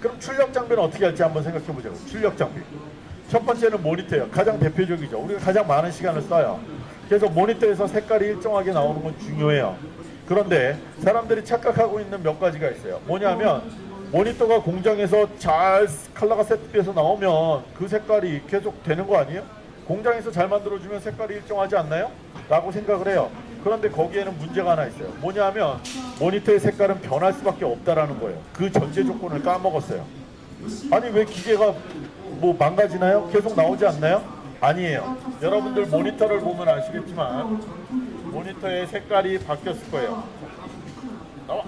그럼 출력 장비는 어떻게 할지 한번 생각해 보자고. 출력 장비. 첫 번째는 모니터예요. 가장 대표적이죠. 우리가 가장 많은 시간을 써요. 그래서 모니터에서 색깔이 일정하게 나오는 건 중요해요. 그런데 사람들이 착각하고 있는 몇 가지가 있어요. 뭐냐면 모니터가 공장에서 잘 컬러가 세트돼서 나오면 그 색깔이 계속 되는 거 아니에요? 공장에서 잘 만들어주면 색깔이 일정하지 않나요? 라고 생각을 해요. 그런데 거기에는 문제가 하나 있어요. 뭐냐면 모니터의 색깔은 변할 수밖에 없다라는 거예요. 그 전제 조건을 까먹었어요. 아니 왜 기계가 뭐 망가지나요? 계속 나오지 않나요? 아니에요. 여러분들 모니터를 보면 아시겠지만 모니터의 색깔이 바뀌었을 거예요. 나와.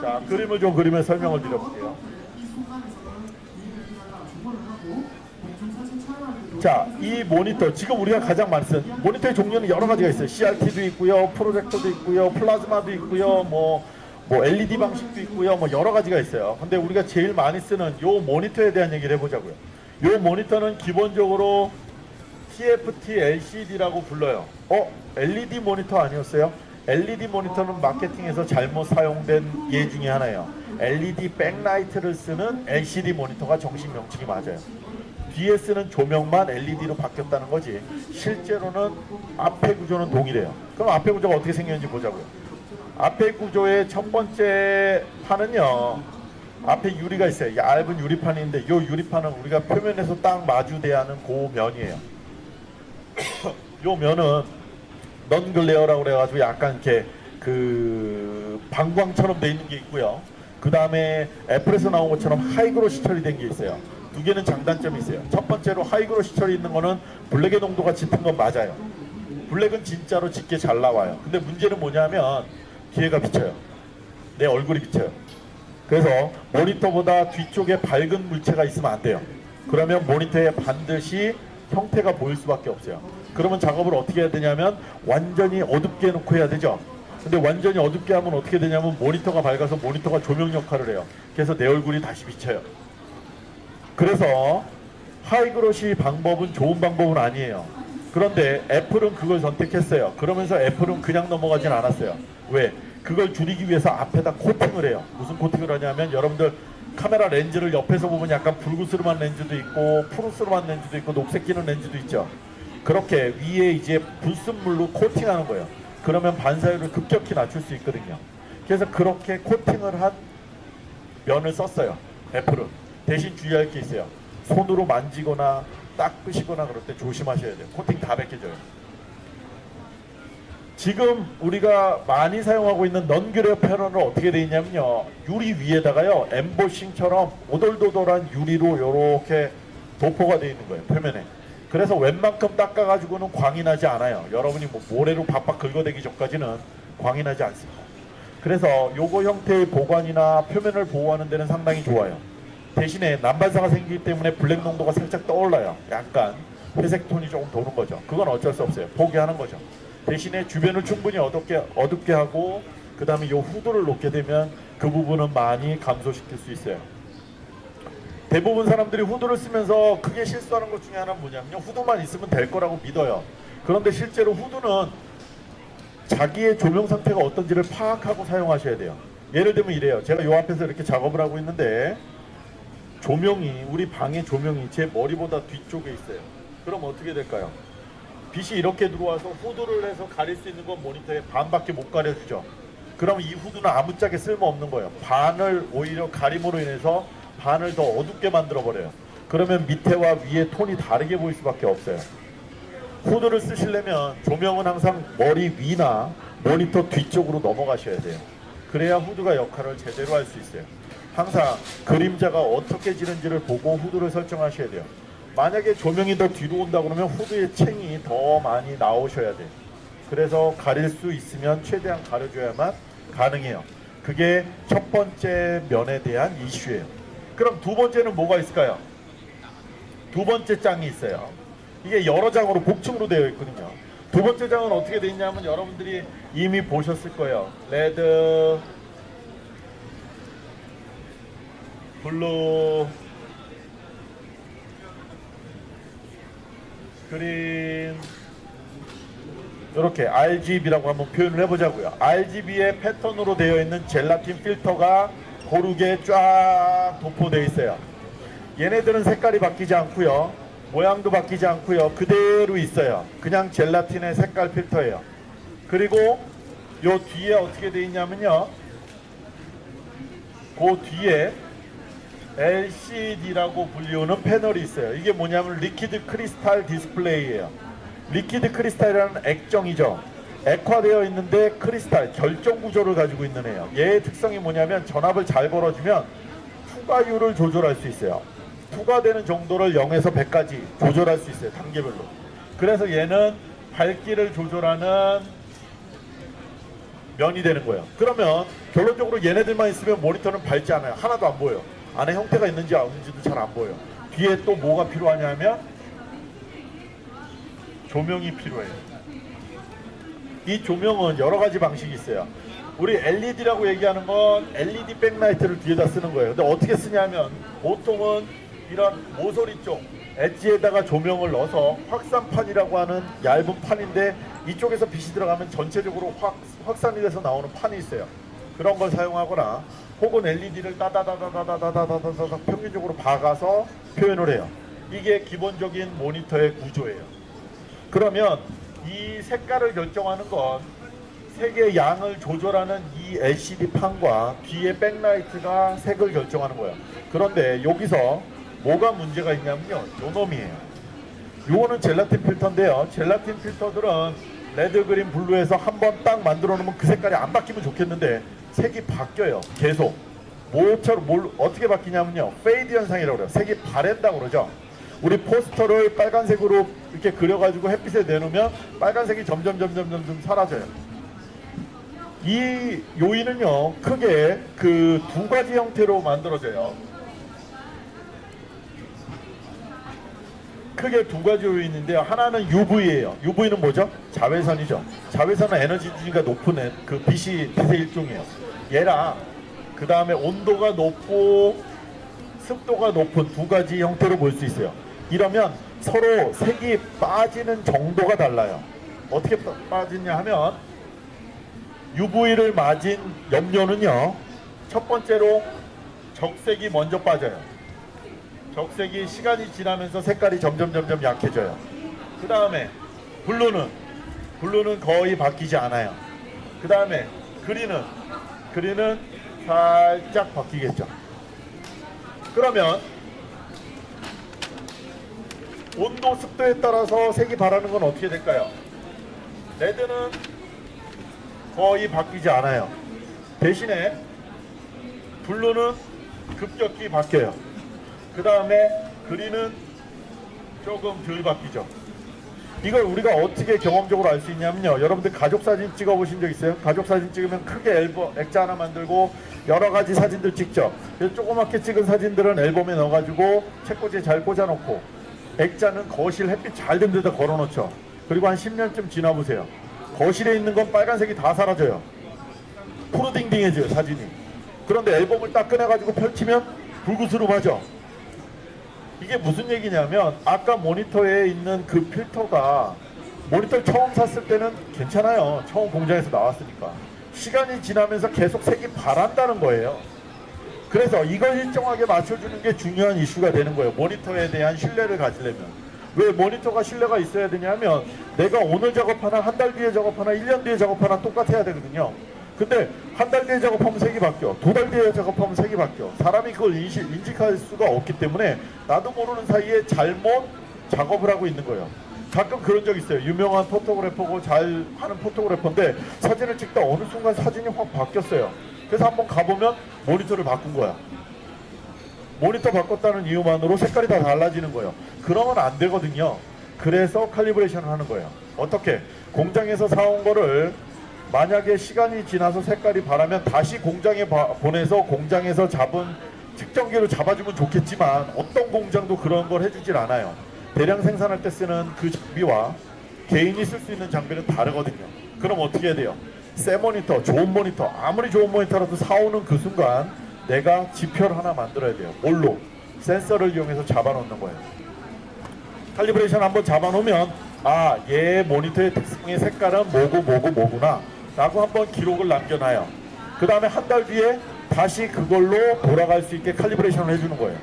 자, 그림을 좀 그리면 설명을 드려볼게요. 자, 이 모니터 지금 우리가 가장 많이 쓰는 모니터의 종류는 여러 가지가 있어요. CRT도 있고요, 프로젝터도 있고요, 플라즈마도 있고요, 뭐, 뭐 LED 방식도 있고요, 뭐 여러 가지가 있어요. 근데 우리가 제일 많이 쓰는 요 모니터에 대한 얘기를 해보자고요. 요 모니터는 기본적으로 TFT LCD라고 불러요. 어? LED 모니터 아니었어요? LED 모니터는 마케팅에서 잘못 사용된 예 중에 하나예요. LED 백라이트를 쓰는 LCD 모니터가 정식 명칭이 맞아요. 뒤에 쓰는 조명만 LED로 바뀌었다는 거지 실제로는 앞에 구조는 동일해요. 그럼 앞에 구조가 어떻게 생겼는지 보자고요. 앞에 구조의 첫 번째 판은요. 앞에 유리가 있어요. 얇은 유리판인데 이 유리판은 우리가 표면에서 딱 마주대야 하는 그 면이에요. 요 면은 non-glare라고 그래가지고 약간 이렇게 그 반광처럼 돼 있는 게 있고요. 그 다음에 애플에서 나온 것처럼 high glossy 처리된 게 있어요. 두 개는 장단점이 있어요. 첫 번째로 high glossy 처리 있는 거는 블랙의 농도가 짙은 건 맞아요. 블랙은 진짜로 짙게 잘 나와요. 근데 문제는 뭐냐면 뒤에가 비쳐요. 내 얼굴이 비쳐요. 그래서 모니터보다 뒤쪽에 밝은 물체가 있으면 안 돼요. 그러면 모니터에 반드시 형태가 보일 수밖에 없어요. 그러면 작업을 어떻게 해야 되냐면 완전히 어둡게 해놓고 해야 되죠. 근데 완전히 어둡게 하면 어떻게 되냐면 모니터가 밝아서 모니터가 조명 역할을 해요. 그래서 내 얼굴이 다시 비쳐요. 그래서 high glossy 방법은 좋은 방법은 아니에요. 그런데 애플은 그걸 선택했어요. 그러면서 애플은 그냥 넘어가진 않았어요. 왜? 그걸 줄이기 위해서 앞에다 코팅을 해요. 무슨 코팅을 하냐면 여러분들 카메라 렌즈를 옆에서 보면 약간 붉으스름한 렌즈도 있고 푸르스름한 렌즈도 있고 녹색 끼는 렌즈도 있죠. 그렇게 위에 이제 불순물로 코팅하는 거예요. 그러면 반사율을 급격히 낮출 수 있거든요. 그래서 그렇게 코팅을 한 면을 썼어요. 애플은. 대신 주의할 게 있어요. 손으로 만지거나 닦으시거나 그럴 때 조심하셔야 돼요. 코팅 다 벗겨져요. 지금 우리가 많이 사용하고 있는 넌규레어 패널은 어떻게 되어 있냐면요. 유리 위에다가요. 엠보싱처럼 오돌도돌한 유리로 이렇게 도포가 되어 있는 거예요. 표면에. 그래서 웬만큼 닦아가지고는 광이 나지 않아요. 여러분이 뭐 모래로 박박 긁어대기 전까지는 광이 나지 않습니다. 그래서 요거 형태의 보관이나 표면을 보호하는 데는 상당히 좋아요. 대신에 난반사가 생기기 때문에 블랙 농도가 살짝 떠올라요. 약간 회색 톤이 조금 도는 거죠. 그건 어쩔 수 없어요. 포기하는 거죠. 대신에 주변을 충분히 어둡게, 어둡게 하고 그 다음에 요 후드를 놓게 되면 그 부분은 많이 감소시킬 수 있어요. 대부분 사람들이 후드를 쓰면서 크게 실수하는 것 중에 하나는 뭐냐면요. 후드만 있으면 될 거라고 믿어요. 그런데 실제로 후드는 자기의 조명 상태가 어떤지를 파악하고 사용하셔야 돼요. 예를 들면 이래요. 제가 요 앞에서 이렇게 작업을 하고 있는데 조명이 우리 방의 조명이 제 머리보다 뒤쪽에 있어요. 그럼 어떻게 될까요? 빛이 이렇게 들어와서 후드를 해서 가릴 수 있는 건 모니터에 반밖에 못 가려주죠. 그럼 이 후드는 아무짝에 쓸모없는 거예요. 반을 오히려 가림으로 인해서 반을 더 어둡게 만들어 버려요. 그러면 밑에와 위에 톤이 다르게 보일 수밖에 없어요. 후드를 쓰시려면 조명은 항상 머리 위나 모니터 뒤쪽으로 넘어가셔야 돼요. 그래야 후드가 역할을 제대로 할 수 있어요. 항상 그림자가 어떻게 지는지를 보고 후드를 설정하셔야 돼요. 만약에 조명이 더 뒤로 온다 그러면 후드의 챙이 더 많이 나오셔야 돼요. 그래서 가릴 수 있으면 최대한 가려줘야만 가능해요. 그게 첫 번째 면에 대한 이슈예요. 그럼 두 번째는 뭐가 있을까요? 두 번째 장이 있어요. 이게 여러 장으로 복층으로 되어 있거든요. 두 번째 장은 어떻게 되어 있냐면 여러분들이 이미 보셨을 거예요. red, blue, green, 이렇게 RGB라고 한번 표현을 해보자고요. RGB의 패턴으로 되어 있는 젤라틴 필터가 고르게 쫙 도포되어 있어요. 얘네들은 색깔이 바뀌지 않고요. 모양도 바뀌지 않고요. 그대로 있어요. 그냥 젤라틴의 색깔 필터예요. 그리고 요 뒤에 어떻게 되어 있냐면요. 그 뒤에 LCD라고 불리우는 패널이 있어요. 이게 뭐냐면 liquid crystal display예요. liquid crystal이라는 액정이죠. 액화되어 있는데 크리스탈 결정 구조를 가지고 있는 애예요. 얘의 특성이 뭐냐면 전압을 잘 걸어주면 투과율을 조절할 수 있어요. 투과되는 정도를 0에서 100까지 조절할 수 있어요. 단계별로. 그래서 얘는 밝기를 조절하는 면이 되는 거예요. 그러면 결론적으로 얘네들만 있으면 모니터는 밝지 않아요. 하나도 안 보여요. 안에 형태가 있는지 없는지도 잘 안 보여요. 뒤에 또 뭐가 필요하냐면 조명이 필요해요. 이 조명은 여러 가지 방식이 있어요. 우리 LED라고 얘기하는 건 LED 백라이트를 뒤에다 쓰는 거예요. 근데 어떻게 쓰냐면 보통은 이런 모서리 쪽 엣지에다가 조명을 넣어서 확산판이라고 하는 얇은 판인데 이쪽에서 빛이 들어가면 전체적으로 확, 확산이 돼서 나오는 판이 있어요. 그런 걸 사용하거나 혹은 LED를 따다다다다다다다다다 평균적으로 박아서 표현을 해요. 이게 기본적인 모니터의 구조예요. 그러면 이 색깔을 결정하는 건 색의 양을 조절하는 이 LCD 판과 뒤에 backlight가 색을 결정하는 거예요. 그런데 여기서 뭐가 문제가 있냐면요. 요 놈이에요. 요거는 젤라틴 필터인데요. 젤라틴 필터들은 red, green, blue에서 한 번 딱 만들어 놓으면 그 색깔이 안 바뀌면 좋겠는데 색이 바뀌어요. 계속. 뭐처럼 뭘 어떻게 바뀌냐면요. fade 현상이라고 그래요. 색이 바랜다고 그러죠. 우리 포스터를 빨간색으로 이렇게 그려가지고 햇빛에 내놓으면 빨간색이 점점 점점 점점 사라져요. 이 요인은요 크게 그 두 가지 형태로 만들어져요. 크게 두 가지 요인인데요. 하나는 UV예요. UV는 뭐죠? 자외선이죠. 자외선은 에너지 주기가 높은 애- 그 빛이 빛의 일종이에요. 얘랑 그 다음에 온도가 높고 습도가 높은 두 가지 형태로 볼 수 있어요. 이러면 서로 색이 빠지는 정도가 달라요. 어떻게 빠- 빠지냐 하면 UV를 맞은 염료는요. 첫 번째로 적색이 먼저 빠져요. 적색이 시간이 지나면서 색깔이 점점 점점 약해져요. 그 다음에 blue는 blue는 거의 바뀌지 않아요. 그 다음에 green은 green은 살짝 바뀌겠죠. 그러면 온도 습도에 따라서 색이 바라는 건 어떻게 될까요? red는 거의 바뀌지 않아요. 대신에 blue는 급격히 바뀌어요. 그 다음에 green은 조금 덜 바뀌죠. 이걸 우리가 어떻게 경험적으로 알 수 있냐면요. 여러분들 가족 사진 찍어 보신 적 있어요? 가족 사진 찍으면 크게 앨범, 액자 하나 만들고 여러 가지 사진들 찍죠. 조그맣게 찍은 사진들은 앨범에 넣어가지고 책꽂이에 잘 꽂아놓고 액자는 거실 햇빛 잘 든 데다 걸어놓죠. 그리고 한 10년쯤 지나보세요. 거실에 있는 건 빨간색이 다 사라져요. 푸르딩딩해져요 사진이. 그런데 앨범을 딱 꺼내가지고 펼치면 불구스름하죠. 이게 무슨 얘기냐면 아까 모니터에 있는 그 필터가 모니터를 처음 샀을 때는 괜찮아요. 처음 공장에서 나왔으니까. 시간이 지나면서 계속 색이 바란다는 거예요. 그래서 이걸 일정하게 맞춰주는 게 중요한 이슈가 되는 거예요. 모니터에 대한 신뢰를 가지려면. 왜 모니터가 신뢰가 있어야 되냐면 내가 오늘 작업하나 한 달 뒤에 작업하나 1년 뒤에 작업하나 똑같아야 되거든요. 근데 한 달 뒤에 작업하면 색이 바뀌어. 두 달 뒤에 작업하면 색이 바뀌어. 사람이 그걸 인식, 인식할 수가 없기 때문에 나도 모르는 사이에 잘못 작업을 하고 있는 거예요. 가끔 그런 적 있어요. 유명한 포토그래퍼고 잘 하는 포토그래퍼인데 사진을 찍다 어느 순간 사진이 확 바뀌었어요. 그래서 한번 가보면 모니터를 바꾼 거야. 모니터 바꿨다는 이유만으로 색깔이 다 달라지는 거예요. 그러면 안 되거든요. 그래서 칼리브레이션을 하는 거예요. 어떻게? 공장에서 사온 거를 만약에 시간이 지나서 색깔이 바라면 다시 공장에 바- 보내서 공장에서 잡은 측정기로 잡아주면 좋겠지만 어떤 공장도 그런 걸 해주질 않아요. 대량 생산할 때 쓰는 그 장비와 개인이 쓸 수 있는 장비는 다르거든요. 그럼 어떻게 해야 돼요? 새 모니터, 좋은 모니터, 아무리 좋은 모니터라도 사오는 그 순간 내가 지표를 하나 만들어야 돼요. 뭘로? 센서를 이용해서 잡아놓는 거예요. 칼리브레이션 한번 잡아놓으면 아, 얘 모니터의 특성의 색깔은 뭐고 뭐고 뭐구나 라고 한번 기록을 남겨놔요. 그 다음에 한 달 뒤에 다시 그걸로 돌아갈 수 있게 칼리브레이션을 해주는 거예요.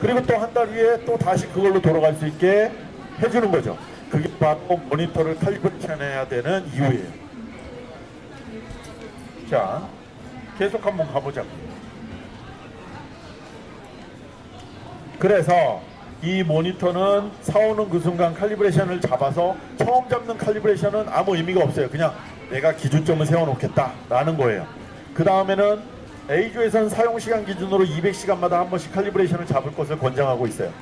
그리고 또 한 달 후에 또 다시 그걸로 돌아갈 수 있게 해주는 거죠. 그게 바로 모니터를 칼리브레이션 해야 되는 이유예요. 자, 계속 한번 가보자. 그래서 이 모니터는 사오는 그 순간 칼리브레이션을 잡아서 처음 잡는 칼리브레이션은 아무 의미가 없어요. 그냥 내가 기준점을 세워놓겠다라는 거예요. 그 다음에는 A조에서는 사용시간 기준으로 200시간마다 한 번씩 칼리브레이션을 잡을 것을 권장하고 있어요.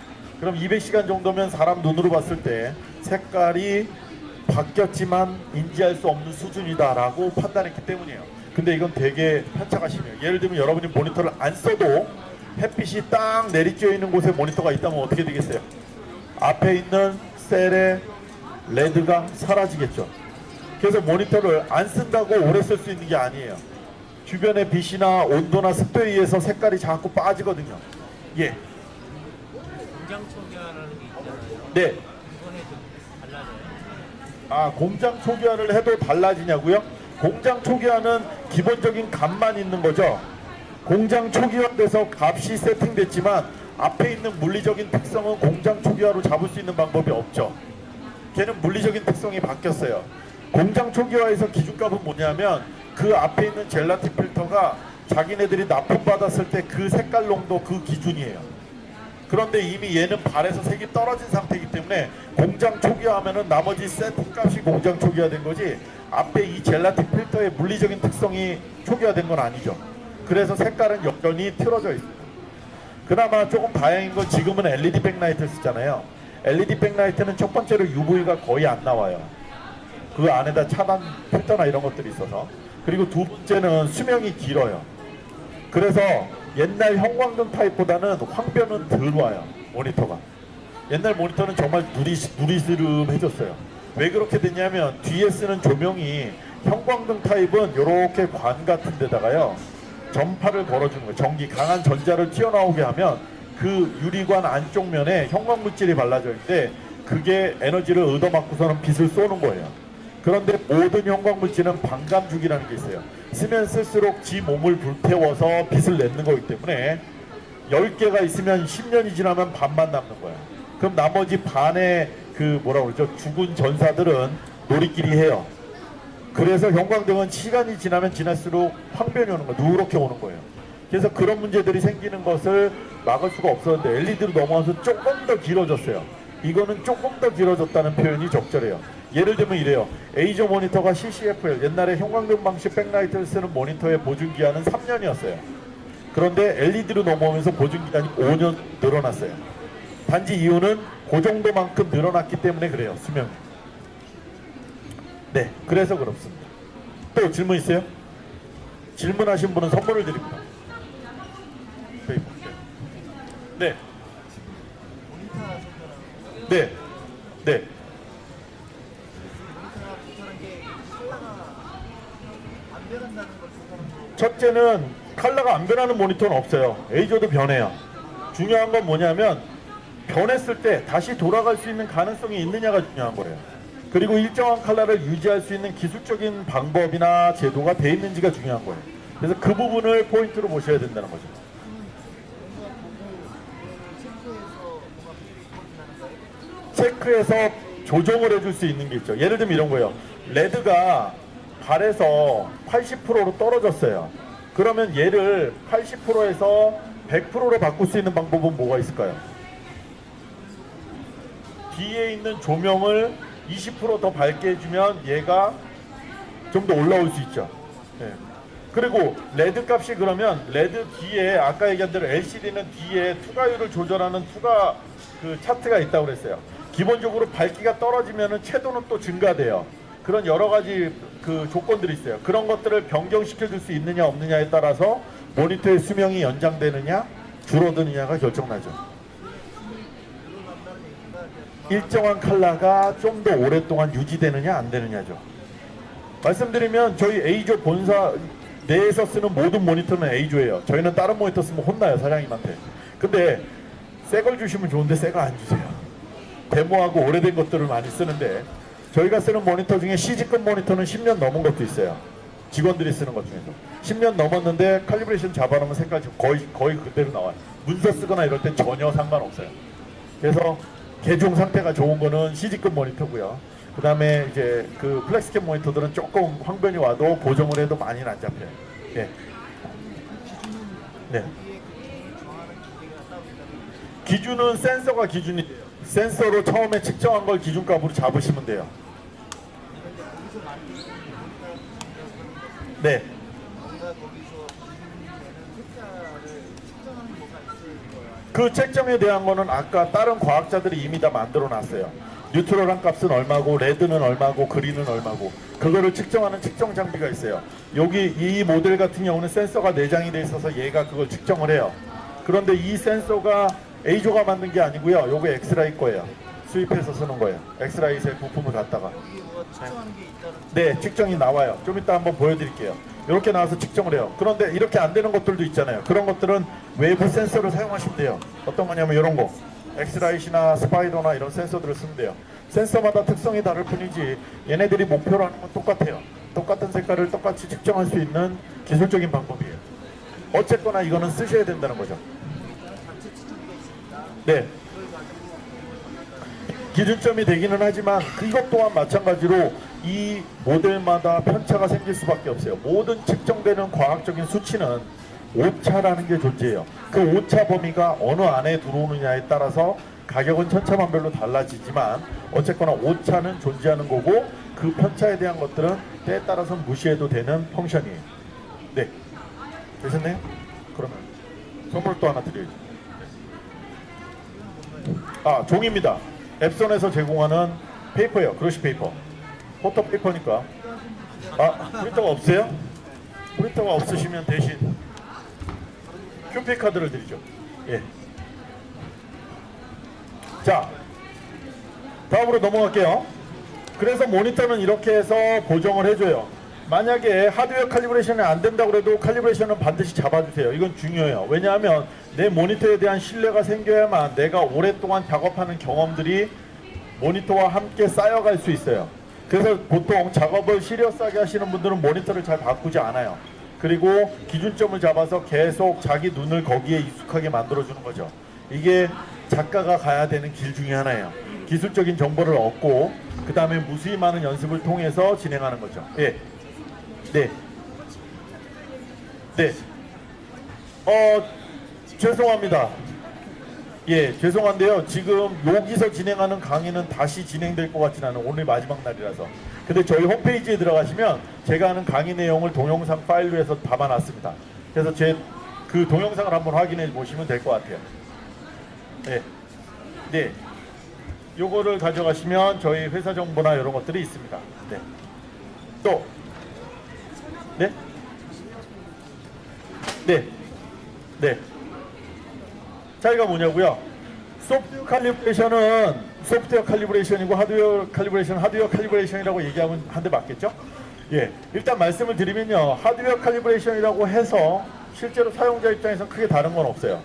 그럼 200시간 정도면 사람 눈으로 봤을 때 색깔이 바뀌었지만 인지할 수 없는 수준이다라고 판단했기 때문이에요. 근데 이건 되게 편차가 심해요. 예를 들면 여러분이 모니터를 안 써도 햇빛이 딱 내리쬐어 있는 곳에 모니터가 있다면 어떻게 되겠어요? 앞에 있는 셀의 레드가 사라지겠죠. 그래서 모니터를 안 쓴다고 오래 쓸 수 있는 게 아니에요. 주변의 빛이나 온도나 습도에 의해서 색깔이 자꾸 빠지거든요. 예. 공장 초기화라는 게 있잖아요. 네. 아, 공장 초기화를 해도 달라지냐고요? 공장 초기화는 기본적인 값만 있는 거죠. 공장 초기화돼서 값이 세팅됐지만 앞에 있는 물리적인 특성은 공장 초기화로 잡을 수 있는 방법이 없죠. 걔는 물리적인 특성이 바뀌었어요. 공장 초기화에서 기준값은 뭐냐면 그 앞에 있는 젤라틴 필터가 자기네들이 납품받았을 때 그 색깔 농도 그 기준이에요. 그런데 이미 얘는 발에서 색이 떨어진 상태이기 때문에 공장 초기화하면은 나머지 세팅 값이 공장 초기화된 거지 앞에 이 젤라틴 필터의 물리적인 특성이 초기화된 건 아니죠. 그래서 색깔은 여전히 틀어져 있어요. 그나마 조금 다행인 건 지금은 LED 백라이트를 쓰잖아요. LED 백라이트는 첫 번째로 UV가 거의 안 나와요. 그 안에다 차단 필터나 이런 것들이 있어서. 그리고 두 번째는 수명이 길어요. 그래서 옛날 형광등 타입보다는 황변은 덜 와요 모니터가. 옛날 모니터는 정말 누리, 누리스름해졌어요. 왜 그렇게 됐냐면 뒤에 쓰는 조명이 형광등 타입은 이렇게 관 같은 데다가요 전파를 걸어주는 거예요. 전기 강한 전자를 튀어나오게 하면 그 유리관 안쪽 면에 형광물질이 발라져 있는데 그게 에너지를 얻어맞고서는 빛을 쏘는 거예요 그런데 모든 형광물질은 반감죽이라는 게 있어요. 쓰면 쓸수록 지 몸을 불태워서 빛을 내는 거기 때문에 10개가 있으면 10년이 지나면 반만 남는 거야. 그럼 나머지 반의 그 뭐라 그러죠? 죽은 전사들은 놀이끼리 해요. 그래서 형광등은 시간이 지나면 지날수록 황변이 오는 거예요. 누렇게 오는 거예요. 그래서 그런 문제들이 생기는 것을 막을 수가 없었는데 LED로 넘어와서 조금 더 길어졌어요. 이거는 조금 더 길어졌다는 표현이 적절해요. 예를 들면 이래요. 에이저 모니터가 CCFL 옛날에 형광등 방식 백라이트를 쓰는 모니터의 보증 기한은 3년이었어요. 그런데 LED로 넘어오면서 보증 기간이 5년 늘어났어요. 단지 이유는 그 정도만큼 늘어났기 때문에 그래요. 수명이. 네, 그래서 그렇습니다. 또 질문 있어요? 질문하신 분은 선물을 드립니다. paper. 네. 네. 네. 첫째는 컬러가 안 변하는 모니터는 없어요. 에이저도 변해요. 중요한 건 뭐냐면 변했을 때 다시 돌아갈 수 있는 가능성이 있느냐가 중요한 거예요. 그리고 일정한 컬러를 유지할 수 있는 기술적인 방법이나 제도가 돼 있는지가 중요한 거예요. 그래서 그 부분을 포인트로 보셔야 된다는 거죠. 체크해서 조정을 해줄 수 있는 게 있죠. 예를 들면 이런 거예요. red가 바래서 80%로 떨어졌어요. 그러면 얘를 80%에서 100%로 바꿀 수 있는 방법은 뭐가 있을까요? 뒤에 있는 조명을 20%더 밝게 해주면 얘가 좀 더 올라올 수 있죠. 예. 그리고 red 값이 그러면 red 뒤에 아까 얘기한 대로 LCD는 뒤에 투과율을 조절하는 투과 그 차트가 있다고 그랬어요. 기본적으로 밝기가 떨어지면은 채도는 또 증가돼요. 그런 여러 가지 그 조건들이 있어요. 그런 것들을 변경시켜 줄 수 있느냐 없느냐에 따라서 모니터의 수명이 연장되느냐 줄어드느냐가 결정나죠. 일정한 컬러가 좀 더 오랫동안 유지되느냐 안 되느냐죠. 말씀드리면 저희 A조 본사 내에서 쓰는 모든 모니터는 A조예요. 저희는 다른 모니터 쓰면 혼나요 사장님한테. 근데 새 걸 주시면 좋은데 새거 안 주세요. 데모하고 오래된 것들을 많이 쓰는데 저희가 쓰는 모니터 중에 CG급 모니터는 10년 넘은 것도 있어요. 직원들이 쓰는 것 중에서 10년 넘었는데 calibration 잡아놓으면 색깔이 지금 거의 거의 그대로 나와요. 문서 쓰거나 이럴 땐 전혀 상관없어요. 그래서 개중 상태가 좋은 거는 CG급 모니터고요. 그 다음에 이제 그 FlexScan 모니터들은 조금 황변이 와도 고정을 해도 많이는 안 잡혀요. 예. 네. 기준은 센서가 기준이 돼요. 센서로 처음에 측정한 걸 기준값으로 잡으시면 돼요. 네. 그 책정에 대한 거는 아까 다른 과학자들이 이미 다 만들어 놨어요. 뉴트럴한 값은 얼마고 레드는 얼마고 그린은 얼마고 그거를 측정하는 측정 장비가 있어요. 여기 이 모델 같은 경우는 센서가 내장이 돼 있어서 얘가 그걸 측정을 해요. 그런데 이 센서가 EIZO가 만든 게 아니고요. 요거 엑스라이 거예요. 수입해서 쓰는 거예요. X-Rite의 부품을 갖다가. 네, 측정이 나와요. 좀 이따 한번 보여드릴게요. 이렇게 나와서 측정을 해요. 그런데 이렇게 안 되는 것들도 있잖아요. 그런 것들은 외부 센서를 사용하시면 돼요. 어떤 거냐면 이런 거. X-Rite나 Spyder나 이런 센서들을 쓰면 돼요. 센서마다 특성이 다를 뿐이지 얘네들이 목표로 하는 건 똑같아요. 똑같은 색깔을 똑같이 측정할 수 있는 기술적인 방법이에요. 어쨌거나 이거는 쓰셔야 된다는 거죠. 네. 기준점이 되기는 하지만 이것 또한 마찬가지로 이 모델마다 편차가 생길 수밖에 없어요. 모든 측정되는 과학적인 수치는 오차라는 게 존재해요. 그 오차 범위가 어느 안에 들어오느냐에 따라서 가격은 천차만별로 달라지지만 어쨌거나 오차는 존재하는 거고 그 편차에 대한 것들은 때에 따라서는 무시해도 되는 function이에요. 네. 되셨네요? 그러면 선물 또 하나 드려야죠. 아 종입니다. Epson에서 제공하는 페이퍼예요. glossy paper. photo paper니까. 아 프린터가 없어요? 프린터가 없으시면 대신 큐피 카드를 드리죠. 예. 자 다음으로 넘어갈게요. 그래서 모니터는 이렇게 해서 보정을 해줘요. 만약에 하드웨어 칼리브레이션이 안 된다고 해도 칼리브레이션은 반드시 잡아주세요. 이건 중요해요. 왜냐하면 내 모니터에 대한 신뢰가 생겨야만 내가 오랫동안 작업하는 경험들이 모니터와 함께 쌓여갈 수 있어요. 그래서 보통 작업을 시리어스하게 하시는 분들은 모니터를 잘 바꾸지 않아요. 그리고 기준점을 잡아서 계속 자기 눈을 거기에 익숙하게 만들어주는 거죠. 이게 작가가 가야 되는 길 중에 하나예요. 기술적인 정보를 얻고 그 다음에 무수히 많은 연습을 통해서 진행하는 거죠. 예. 네. 네. 어, 죄송합니다. 예, 죄송한데요. 지금 여기서 진행하는 강의는 다시 진행될 것 같진 않은 오늘 마지막 날이라서. 근데 저희 홈페이지에 들어가시면 제가 하는 강의 내용을 동영상 파일로 해서 담아놨습니다. 그래서 제 그 동영상을 한번 확인해 보시면 될 것 같아요. 네. 네. 요거를 가져가시면 저희 회사 정보나 이런 것들이 있습니다. 네. 또 네? 네. 네. 차이가 뭐냐고요? 소프트웨어 칼리브레이션은 소프트웨어 칼리브레이션이고 하드웨어 calibration 하드웨어 칼리브레이션이라고 얘기하면 한대 맞겠죠? 예. 일단 말씀을 드리면요. 하드웨어 칼리브레이션이라고 해서 실제로 사용자 입장에서 크게 다른 건 없어요.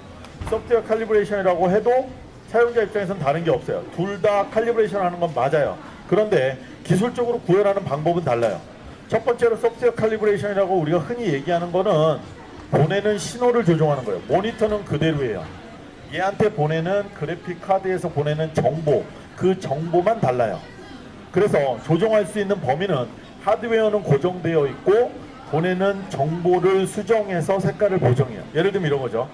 소프트웨어 칼리브레이션이라고 해도 사용자 입장에서는 다른 게 없어요. 둘 다 calibration 하는 건 맞아요. 그런데 기술적으로 구현하는 방법은 달라요. 첫 번째로 소프트웨어 칼리브레이션이라고 우리가 흔히 얘기하는 거는 보내는 신호를 조종하는 거예요. 모니터는 그대로예요. 얘한테 보내는 그래픽 카드에서 보내는 정보, 그 정보만 달라요. 그래서 조종할 수 있는 범위는 하드웨어는 고정되어 있고 보내는 정보를 수정해서 색깔을 보정해요. 예를 들면 이런 거죠.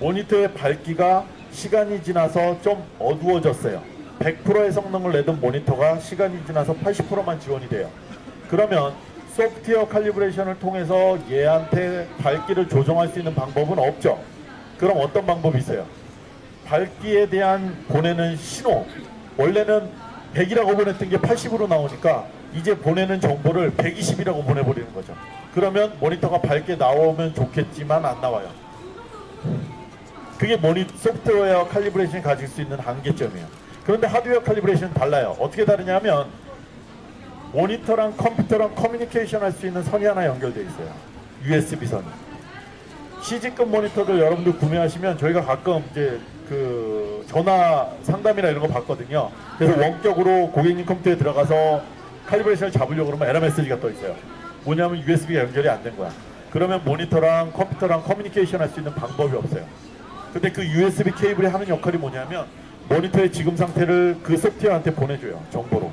모니터의 밝기가 시간이 지나서 좀 어두워졌어요. 100%의 성능을 내던 모니터가 시간이 지나서 80%만 지원이 돼요. 그러면 소프트웨어 칼리브레이션을 통해서 얘한테 밝기를 조정할 수 있는 방법은 없죠. 그럼 어떤 방법이 있어요? 밝기에 대한 보내는 신호 원래는 100이라고 보냈던 게 80으로 나오니까 이제 보내는 정보를 120이라고 보내버리는 거죠. 그러면 모니터가 밝게 나오면 좋겠지만 안 나와요. 그게 모니 소프트웨어 칼리브레이션이 가질 수 있는 한계점이에요. 그런데 하드웨어 칼리브레이션은 달라요. 어떻게 다르냐면 모니터랑 컴퓨터랑 커뮤니케이션 할 수 있는 선이 하나 연결되어 있어요. USB 선이. CG급 모니터들 여러분들 구매하시면 저희가 가끔 이제 그 전화 상담이나 이런 거 받거든요. 그래서 원격으로 고객님 컴퓨터에 들어가서 칼리브레이션을 잡으려고 그러면 에러 메시지가 떠 있어요. 뭐냐면 USB가 연결이 안 된 거야. 그러면 모니터랑 컴퓨터랑 커뮤니케이션 할 수 있는 방법이 없어요. 근데 그 USB 케이블이 하는 역할이 뭐냐면 모니터의 지금 상태를 그 소프트웨어한테 보내줘요. 정보로.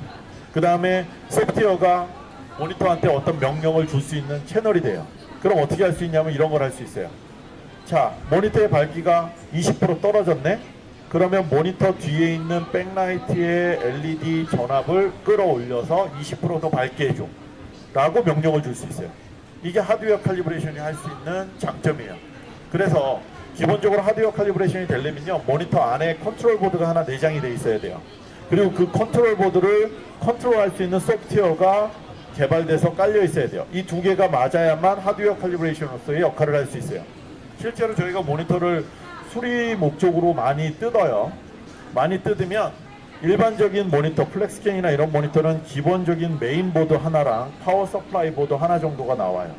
그 다음에 소프트웨어가 모니터한테 어떤 명령을 줄 수 있는 채널이 돼요. 그럼 어떻게 할 수 있냐면 이런 걸 할 수 있어요. 자, 모니터의 밝기가 20% 떨어졌네? 그러면 모니터 뒤에 있는 backlight의 LED 전압을 끌어올려서 20%더 밝게 해줘. 라고 명령을 줄 수 있어요. 이게 하드웨어 칼리브레이션이 할 수 있는 장점이에요. 그래서 기본적으로 하드웨어 칼리브레이션이 되려면요. 모니터 안에 컨트롤 보드가 하나 내장이 돼 있어야 돼요. 그리고 그 컨트롤 보드를 컨트롤할 수 있는 소프트웨어가 개발돼서 깔려 있어야 돼요. 이 두 개가 맞아야만 하드웨어 칼리브레이션으로서의 역할을 할 수 있어요. 실제로 저희가 모니터를 수리 목적으로 많이 뜯어요. 많이 뜯으면 일반적인 모니터, FlexScan이나 이런 모니터는 기본적인 메인보드 하나랑 power supply 보드 하나 정도가 나와요.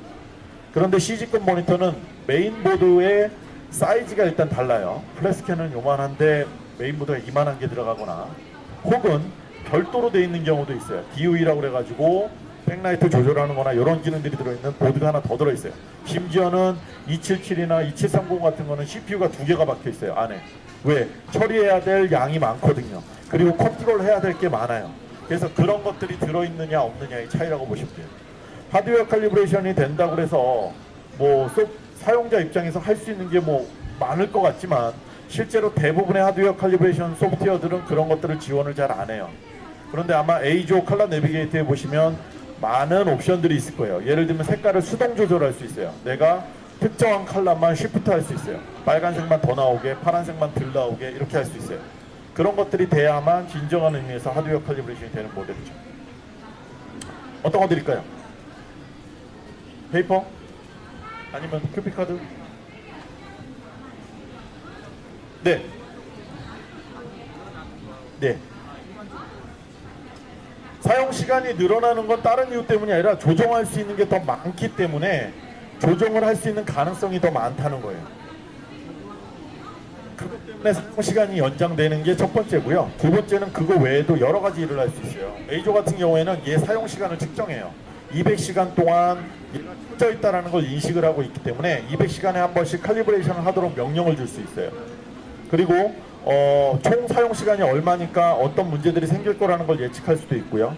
그런데 CG급 모니터는 메인보드의 사이즈가 일단 달라요. FlexScan은 요만한데 메인보드가 이만한 게 들어가거나 혹은 별도로 돼 있는 경우도 있어요. DUE라고 그래가지고 백라이트 조절하는 거나 이런 기능들이 들어있는 보드가 하나 더 들어있어요. 심지어는 277이나 2730 같은 거는 CPU가 두 개가 박혀 있어요. 안에. 왜? 처리해야 될 양이 많거든요. 그리고 컨트롤 해야 될 게 많아요. 그래서 그런 것들이 들어있느냐 없느냐의 차이라고 보시면 돼요. 하드웨어 칼리브레이션이 된다고 해서 뭐 소- 사용자 입장에서 할 수 있는 게 뭐 많을 것 같지만 실제로 대부분의 하드웨어 calibration 소프트웨어들은 그런 것들을 지원을 잘 안 해요. 그런데 아마 EIZO ColorNavigator에 보시면 많은 옵션들이 있을 거예요. 예를 들면 색깔을 수동 조절할 수 있어요. 내가 특정한 컬러만 shift 할 수 있어요. 빨간색만 더 나오게, 파란색만 덜 나오게 이렇게 할 수 있어요. 그런 것들이 돼야만 진정한 의미에서 하드웨어 칼리브레이션이 되는 모델이죠. 어떤 거 드릴까요? paper? 아니면 QPcard? 네. 네. 사용 시간이 늘어나는 건 다른 이유 때문이 아니라 조정할 수 있는 게 더 많기 때문에 조정을 할 수 있는 가능성이 더 많다는 거예요. 그것 때문에 사용 시간이 연장되는 게 첫 번째고요. 두 번째는 그거 외에도 여러 가지 일을 할 수 있어요. EIZO 같은 경우에는 얘 사용 시간을 측정해요. 200시간 동안 얘가 켜져 있다는 걸 인식을 하고 있기 때문에 200시간에 한 번씩 칼리브레이션을 하도록 명령을 줄 수 있어요. 그리고 어, 총 사용 시간이 얼마니까 어떤 문제들이 생길 거라는 걸 예측할 수도 있고요.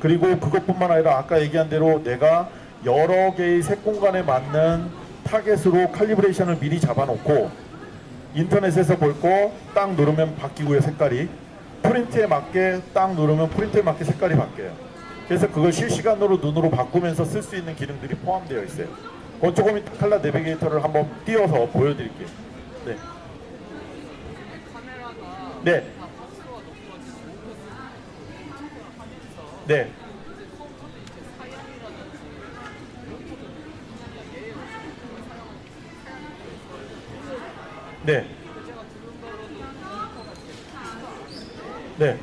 그리고 그것뿐만 아니라 아까 얘기한 대로 내가 여러 개의 색 공간에 맞는 타겟으로 칼리브레이션을 미리 잡아놓고 인터넷에서 볼 거 딱 누르면 바뀌고요 색깔이 프린트에 맞게 딱 누르면 프린트에 맞게 색깔이 바뀌어요. 그래서 그걸 실시간으로 눈으로 바꾸면서 쓸 수 있는 기능들이 포함되어 있어요. 그건 조금 이따 칼라 내비게이터를 한번 띄워서 보여드릴게요. 네. 네. 네. 네. 네. 네.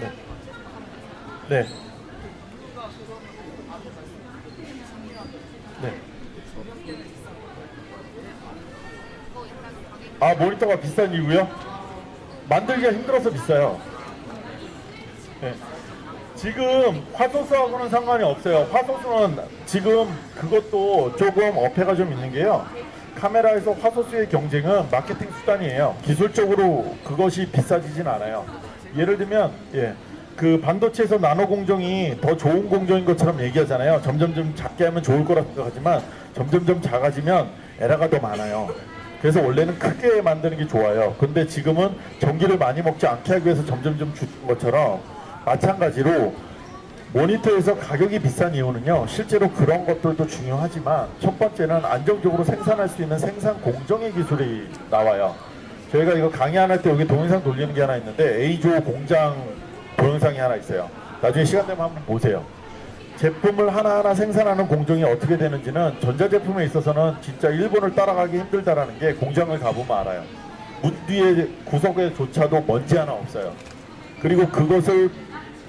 네. 네. 아 모니터가 비싼 이유요? 만들기가 힘들어서 비싸요. 네. 지금 화소수하고는 상관이 없어요. 화소수는 지금 그것도 조금 어폐가 좀 있는 게요. 카메라에서 화소수의 경쟁은 마케팅 수단이에요. 기술적으로 그것이 비싸지진 않아요. 예를 들면 예. 그 반도체에서 나노 공정이 더 좋은 공정인 것처럼 얘기하잖아요. 점점점 작게 하면 좋을 거라 생각하지만 점점점 작아지면 에러가 더 많아요. 그래서 원래는 크게 만드는 게 좋아요. 근데 지금은 전기를 많이 먹지 않게 하기 위해서 점점점 주는 것처럼 마찬가지로 모니터에서 가격이 비싼 이유는요. 실제로 그런 것들도 중요하지만 첫 번째는 안정적으로 생산할 수 있는 생산 공정의 기술이 나와요. 저희가 이거 강의 안 할 때 여기 동영상 돌리는 게 하나 있는데 A조 공장 동영상이 하나 있어요. 나중에 시간 되면 한번 보세요. 제품을 하나하나 생산하는 공정이 어떻게 되는지는 전자제품에 있어서는 진짜 일본을 따라가기 힘들다라는 게 공장을 가보면 알아요. 문 뒤에 구석에조차도 먼지 하나 없어요. 그리고 그것을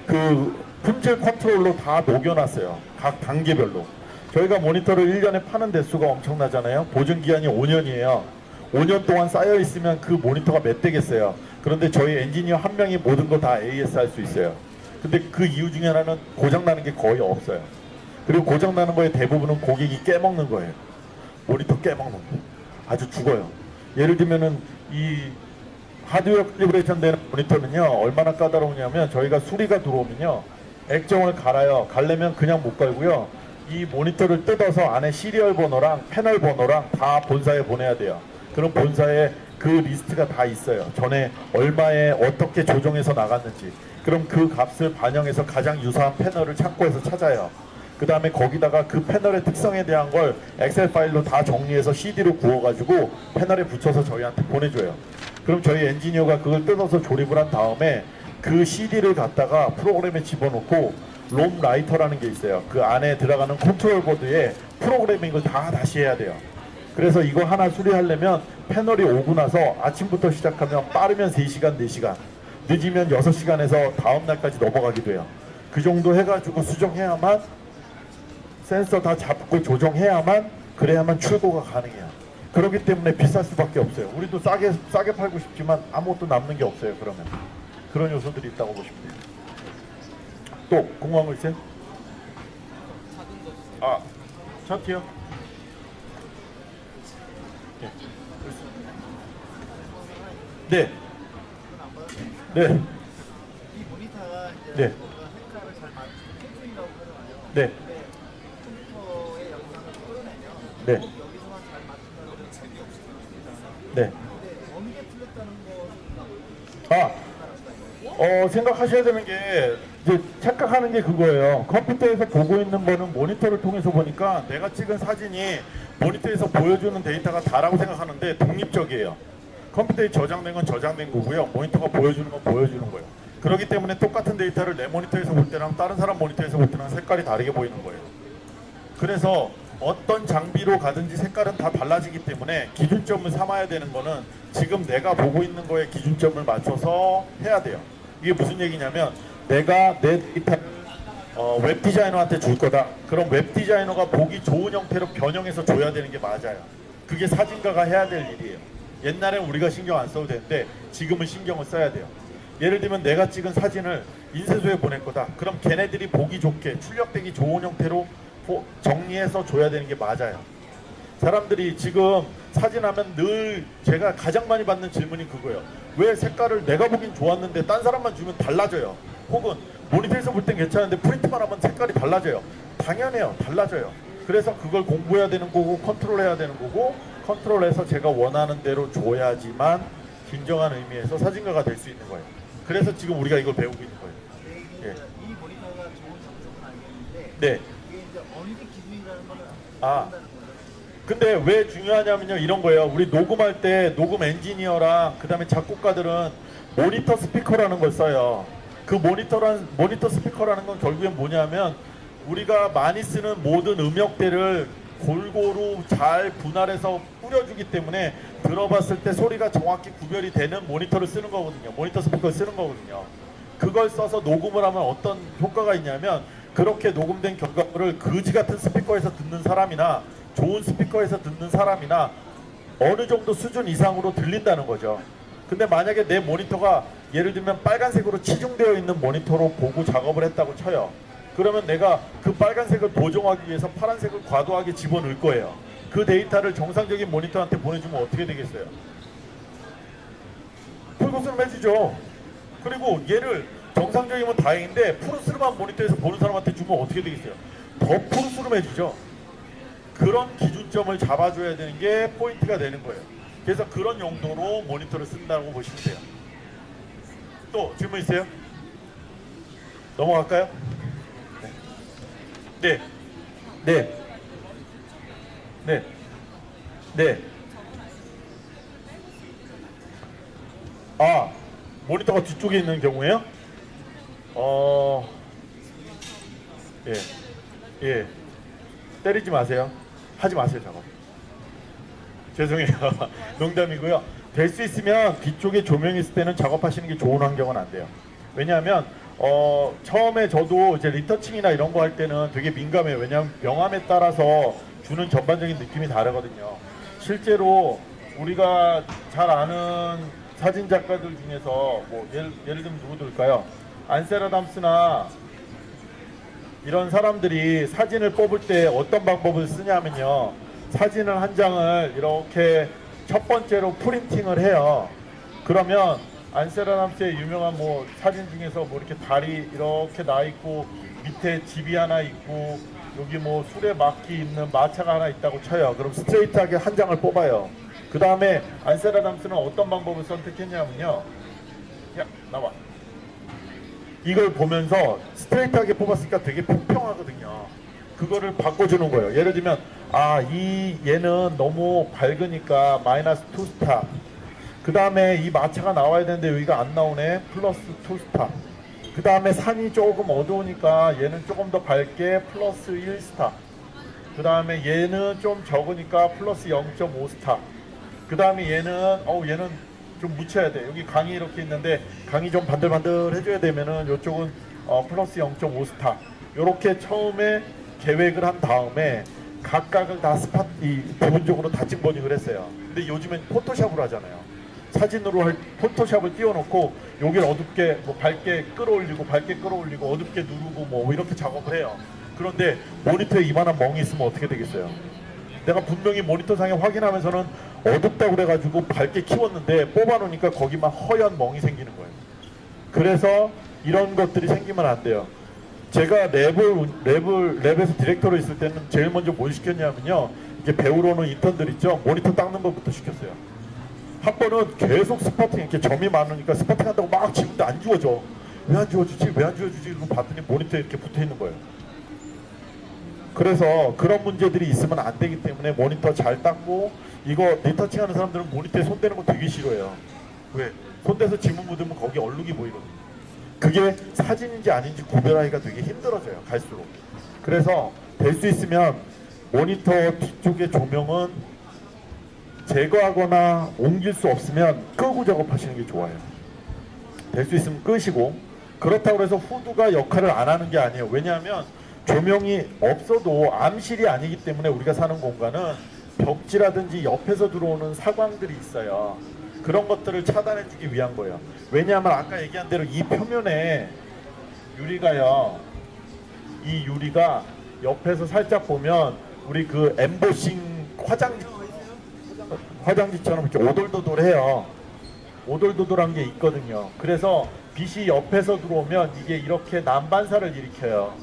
그 품질 컨트롤로 다 녹여놨어요. 각 단계별로. 저희가 모니터를 1년에 파는 대수가 엄청나잖아요. 보증 기한이 5년이에요. 5년 동안 쌓여 있으면 그 모니터가 몇 대겠어요. 그런데 저희 엔지니어 한 명이 모든 거 다 AS 할 수 있어요. 근데 그 이유 중에 하나는 고장 나는 게 거의 없어요. 그리고 고장 나는 거의 대부분은 고객이 깨먹는 거예요. 모니터 깨먹는 거. 아주 죽어요. 예를 들면은 이 하드웨어 calibration 되는 모니터는요 얼마나 까다로우냐면 저희가 수리가 들어오면요 액정을 갈아요 갈려면 그냥 못 갈고요 이 모니터를 뜯어서 안에 serial 번호랑 패널 번호랑 다 본사에 보내야 돼요 그럼 본사에 그 리스트가 다 있어요 전에 얼마에 어떻게 조정해서 나갔는지 그럼 그 값을 반영해서 가장 유사한 패널을 창고에서 찾아요 그 다음에 거기다가 그 패널의 특성에 대한 걸 엑셀 파일로 다 정리해서 CD로 구워가지고 패널에 붙여서 저희한테 보내줘요. 그럼 저희 엔지니어가 그걸 뜯어서 조립을 한 다음에 그 CD를 갖다가 프로그램에 집어넣고 ROM writer라는 게 있어요. 그 안에 들어가는 컨트롤 보드에 프로그래밍을 다 다시 해야 돼요. 그래서 이거 하나 수리하려면 패널이 오고 나서 아침부터 시작하면 빠르면 3시간, 4시간, 늦으면 6시간에서 다음 날까지 넘어가기도 해요. 그 정도 해가지고 수정해야만 센서 다 잡고 조정해야만 그래야만 출고가 가능해요. 그렇기 때문에 비쌀 수밖에 없어요. 우리도 싸게 싸게 팔고 싶지만 아무것도 남는 게 없어요. 그러면 그런 요소들이 있다고 보시면 돼요. 또 있어요? 아 차트요? 네. 네. 네. 이 모니터가 이제 네. 뭔가 색깔을 잘 맞추는 캠핑이라고 하잖아요. 네. 컴퓨터의 영상을 끌어내면 네. 꼭 여기서만 잘 맞춘다는 건 재미없습니다. 네. 근데 어느 게 틀렸다는 것은 아, 어, 생각하셔야 되는 게 이제 착각하는 게 그거예요. 컴퓨터에서 보고 있는 거는 모니터를 통해서 보니까 내가 찍은 사진이 모니터에서 보여주는 데이터가 다라고 생각하는데 독립적이에요. 컴퓨터에 저장된 건 저장된 거고요. 모니터가 보여주는 건 보여주는 거예요. 그렇기 때문에 똑같은 데이터를 내 모니터에서 볼 때랑 다른 사람 모니터에서 볼 때랑 색깔이 다르게 보이는 거예요. 그래서 어떤 장비로 가든지 색깔은 다 달라지기 때문에 기준점을 삼아야 되는 거는 지금 내가 보고 있는 거에 기준점을 맞춰서 해야 돼요. 이게 무슨 얘기냐면 내가 내 데이터를 어, 웹 디자이너한테 줄 거다. 그럼 웹 디자이너가 보기 좋은 형태로 변형해서 줘야 되는 게 맞아요. 그게 사진가가 해야 될 일이에요. 옛날엔 우리가 신경 안 써도 되는데 지금은 신경을 써야 돼요. 예를 들면 내가 찍은 사진을 인쇄소에 보낼 거다. 그럼 걔네들이 보기 좋게 출력되기 좋은 형태로 보- 정리해서 줘야 되는 게 맞아요. 사람들이 지금 사진하면 늘 제가 가장 많이 받는 질문이 그거예요. 왜 색깔을 내가 보긴 좋았는데 딴 사람만 주면 달라져요. 혹은 모니터에서 볼 땐 괜찮은데 프린트만 하면 색깔이 달라져요. 당연해요. 달라져요. 그래서 그걸 공부해야 되는 거고 컨트롤해야 되는 거고 컨트롤해서 제가 원하는 대로 줘야지만 진정한 의미에서 사진가가 될 수 있는 거예요. 그래서 지금 우리가 이걸 배우고 있는 거예요. 이게 예. 이 모니터가 좋은 장점은 알겠는데 네. 이게 이제 게 기준이라는 거는 아. 근데 왜 중요하냐면요 이런 거예요 우리 녹음할 때 녹음 엔지니어랑 그 다음에 작곡가들은 모니터 스피커라는 걸 써요 그 모니터란 모니터 스피커라는 건 결국엔 뭐냐면 우리가 많이 쓰는 모든 음역대를 골고루 잘 분할해서 뿌려주기 때문에 들어봤을 때 소리가 정확히 구별이 되는 모니터를 쓰는 거거든요 모니터 스피커를 쓰는 거거든요 그걸 써서 녹음을 하면 어떤 효과가 있냐면 그렇게 녹음된 결과물을 거지 같은 스피커에서 듣는 사람이나 좋은 스피커에서 듣는 사람이나 어느 정도 수준 이상으로 들린다는 거죠. 근데 만약에 내 모니터가 예를 들면 빨간색으로 치중되어 있는 모니터로 보고 작업을 했다고 쳐요. 그러면 내가 그 빨간색을 보정하기 위해서 파란색을 과도하게 집어넣을 거예요. 그 데이터를 정상적인 모니터한테 보내주면 어떻게 되겠어요? 푸르스름 해주죠. 그리고 얘를 정상적이면 다행인데 푸르스름한 모니터에서 보는 사람한테 주면 어떻게 되겠어요? 더 푸르스름 해주죠. 그런 기준점을 잡아줘야 되는 게 포인트가 되는 거예요. 그래서 그런 용도로 모니터를 쓴다고 보시면 돼요. 또 질문 있어요? 넘어갈까요? 네. 네. 네. 네. 아, 모니터가 뒤쪽에 있는 경우에요? 어, 예, 예, 때리지 마세요. 하지 마세요, 작업. 죄송해요. 농담이고요. 될 수 있으면 뒤쪽에 조명이 있을 때는 작업하시는 게 좋은 환경은 안 돼요. 왜냐하면 어, 처음에 저도 이제 리터칭이나 이런 거 할 때는 되게 민감해요. 왜냐하면 명암에 따라서 주는 전반적인 느낌이 다르거든요. 실제로 우리가 잘 아는 사진 작가들 중에서 뭐 예를, 예를 들면 누구 들까요? 안세라담스나 이런 사람들이 사진을 뽑을 때 어떤 방법을 쓰냐면요. 사진을 한 장을 이렇게 첫 번째로 프린팅을 해요. 그러면 안세라담스의 유명한 뭐 사진 중에서 뭐 이렇게 다리 이렇게 나 있고 밑에 집이 하나 있고 여기 뭐 술에 막기 있는 마차가 하나 있다고 쳐요. 그럼 스트레이트하게 한 장을 뽑아요. 그 다음에 안세라담스는 어떤 방법을 선택했냐면요. 야 나와. 이걸 보면서 스트레이트하게 뽑았으니까 되게 평평하거든요. 그거를 바꿔주는 거예요. 예를 들면 아 이 얘는 너무 밝으니까 마이너스 2stop 그 다음에 이 마차가 나와야 되는데 여기가 안 나오네. 플러스 2stop. 그 다음에 산이 조금 어두우니까 얘는 조금 더 밝게 플러스 1stop. 그 다음에 얘는 좀 적으니까 플러스 0.5stop. 그 다음에 얘는 어우 얘는 좀 묻혀야 돼. 여기 강이 이렇게 있는데 강이 좀 반들반들 해줘야 되면은 이쪽은 어, 플러스 0.5스타. 요렇게 처음에 계획을 한 다음에 각각을 다 스팟 이 부분적으로 다 찍버닝을 했어요. 근데 요즘엔 포토샵으로 하잖아요 사진으로 할 포토샵을 띄워놓고 여기를 어둡게 뭐 밝게 끌어올리고 밝게 끌어올리고 어둡게 누르고 뭐 이렇게 작업을 해요 그런데 모니터에 이만한 멍이 있으면 어떻게 되겠어요 내가 분명히 모니터상에 확인하면서는 어둡다고 그래가지고 밝게 키웠는데 뽑아놓으니까 거기만 허연 멍이 생기는 거예요. 그래서 이런 것들이 생기면 안 돼요. 제가 lab을 lab을 lab에서 디렉터로 있을 때는 제일 먼저 뭘 시켰냐면요. 이게 배우러 오는 인턴들 있죠. 모니터 닦는 것부터 시켰어요. 한 번은 계속 spotting 이렇게 점이 많으니까 spotting 한다고 막 지우는데 안 지워져. 왜 안 지워지지? 왜 안 지워지지? 이러고 봤더니 모니터에 이렇게 붙어 있는 거예요. 그래서 그런 문제들이 있으면 안 되기 때문에 모니터 잘 닦고 이거 리터칭 하는 사람들은 모니터에 손대는 거 되게 싫어해요. 왜? 손대서 지문 묻으면 거기 얼룩이 보이거든요. 그게 사진인지 아닌지 구별하기가 되게 힘들어져요. 갈수록. 그래서 될 수 있으면 모니터 뒤쪽의 조명은 제거하거나 옮길 수 없으면 끄고 작업하시는 게 좋아요. 될 수 있으면 끄시고 그렇다고 해서 후드가 역할을 안 하는 게 아니에요. 왜냐하면 조명이 없어도 암실이 아니기 때문에 우리가 사는 공간은 벽지라든지 옆에서 들어오는 사광들이 있어요. 그런 것들을 차단해주기 위한 거예요. 왜냐하면 아까 얘기한 대로 이 표면에 유리가요. 이 유리가 옆에서 살짝 보면 우리 그 엠보싱 화장지 화장지처럼 이렇게 오돌도돌해요. 오돌도돌한 게 있거든요. 그래서 빛이 옆에서 들어오면 이게 이렇게 난반사를 일으켜요.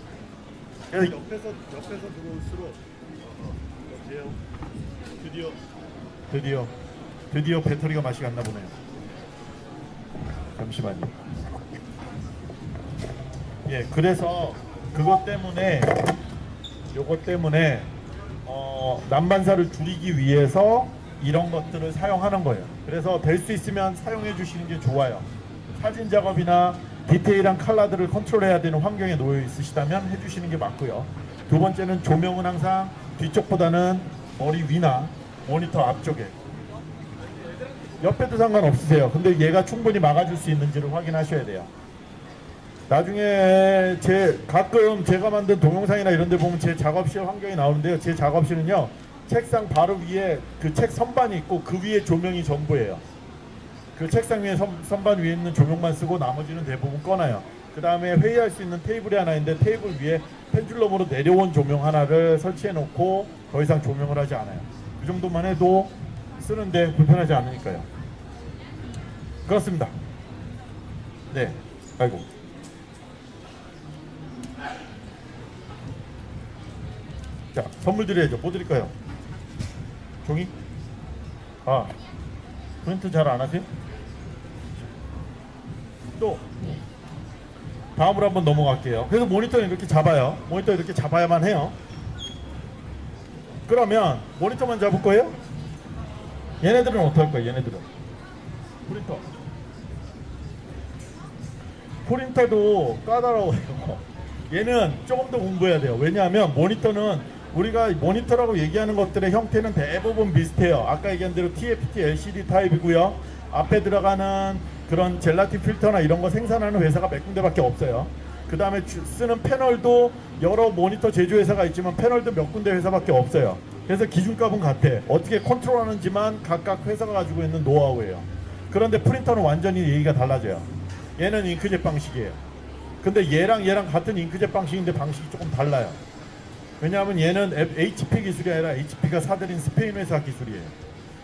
그래서 옆에서 옆에서 들어올수록 여보세요. 드디어 드디어 드디어 배터리가 맛이 갔나 보네요. 잠시만요. 예, 그래서 그것 때문에 요것 때문에 어, 난반사를 줄이기 위해서 이런 것들을 사용하는 거예요. 그래서 될 수 있으면 사용해 주시는 게 좋아요. 사진 작업이나 디테일한 컬러들을 컨트롤해야 되는 환경에 놓여 있으시다면 해주시는 게 맞고요. 두 번째는 조명은 항상 뒤쪽보다는 머리 위나 모니터 앞쪽에 옆에도 상관없으세요. 근데 얘가 충분히 막아줄 수 있는지를 확인하셔야 돼요. 나중에 제 가끔 제가 만든 동영상이나 이런 데 보면 제 작업실 환경이 나오는데요. 제 작업실은요. 책상 바로 위에 그 책 선반이 있고 그 위에 조명이 전부예요. 그 책상 위에 선, 선반 위에 있는 조명만 쓰고 나머지는 대부분 꺼놔요. 그 다음에 회의할 수 있는 테이블이 하나 있는데 테이블 위에 펜줄럼으로 내려온 조명 하나를 설치해 놓고 더 이상 조명을 하지 않아요. 그 정도만 해도 쓰는데 불편하지 않으니까요. 그렇습니다. 네. 아이고. 자, 선물 드려야죠. 뭐 드릴까요? 종이? 아, 프린트 잘 안 하세요? 또 다음으로 한번 넘어갈게요. 그래서 모니터는 이렇게 잡아요. 모니터 이렇게 잡아야만 해요. 그러면 모니터만 잡을 거예요? 얘네들은 할 거예요? 얘네들은 프린터. 프린터도 까다로워요. 얘는 조금 더 공부해야 돼요. 왜냐하면 모니터는 우리가 모니터라고 얘기하는 것들의 형태는 대부분 비슷해요. 아까 얘기한 대로 TFT LCD 타입이고요. 앞에 들어가는 그런 젤라틴 필터나 이런 거 생산하는 회사가 몇 군데밖에 없어요. 그 다음에 쓰는 패널도 여러 모니터 제조회사가 있지만 패널도 몇 군데 회사밖에 없어요. 그래서 기준값은 같아. 어떻게 컨트롤하는지만 각각 회사가 가지고 있는 노하우예요. 그런데 프린터는 완전히 얘기가 달라져요. 얘는 잉크젯 방식이에요. 근데 얘랑 얘랑 같은 잉크젯 방식인데 방식이 조금 달라요. 왜냐하면 얘는 HP 기술이 아니라 HP가 사들인 스페인 회사 기술이에요.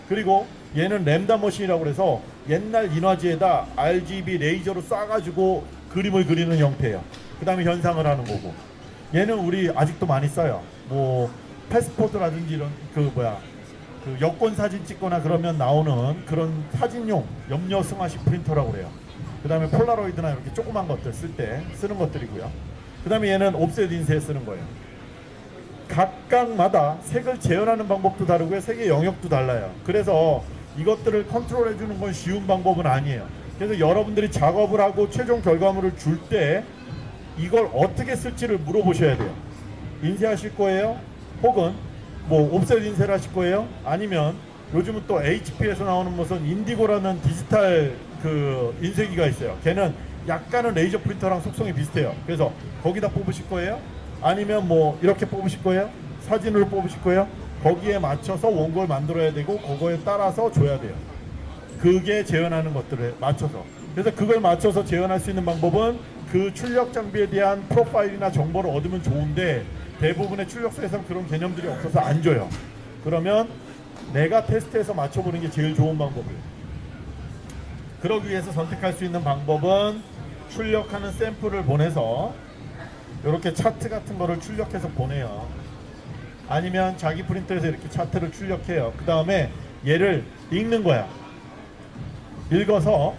그리고 얘는 Lambda machine이라고 그래서 옛날 인화지에다 RGB 레이저로 쏴가지고 그림을 그리는 형태예요. 그 다음에 현상을 하는 거고. 얘는 우리 아직도 많이 써요. 뭐 패스포트라든지 이런 그 뭐야 그 여권 사진 찍거나 그러면 나오는 그런 사진용 염료 승화식 프린터라고 그래요. 그 다음에 폴라로이드나 이렇게 조그만 것들 쓸 때 쓰는 것들이고요. 그 다음에 얘는 옵셋 인쇄에 쓰는 거예요. 각각마다 색을 재현하는 방법도 다르고요. 색의 영역도 달라요. 그래서 이것들을 컨트롤해 주는 건 쉬운 방법은 아니에요. 그래서 여러분들이 작업을 하고 최종 결과물을 줄 때 이걸 어떻게 쓸지를 물어보셔야 돼요. 인쇄하실 거예요? 혹은 뭐 옵셋 인쇄를 하실 거예요? 아니면 요즘은 또 HP에서 나오는 무슨 인디고라는 디지털 그 인쇄기가 있어요. 걔는 약간은 레이저 프린터랑 속성이 비슷해요. 그래서 거기다 뽑으실 거예요? 아니면 뭐 이렇게 뽑으실 거예요? 사진으로 뽑으실 거예요? 거기에 맞춰서 원고를 만들어야 되고 그거에 따라서 줘야 돼요. 그게 재현하는 것들에 맞춰서. 그래서 그걸 맞춰서 재현할 수 있는 방법은 그 출력 장비에 대한 프로파일이나 정보를 얻으면 좋은데 대부분의 출력소에서는 그런 개념들이 없어서 안 줘요. 그러면 내가 테스트해서 맞춰보는 게 제일 좋은 방법이에요. 그러기 위해서 선택할 수 있는 방법은 출력하는 샘플을 보내서 이렇게 차트 같은 거를 출력해서 보내요. 아니면 자기 프린터에서 이렇게 차트를 출력해요. 그 다음에 얘를 읽는 거야. 읽어서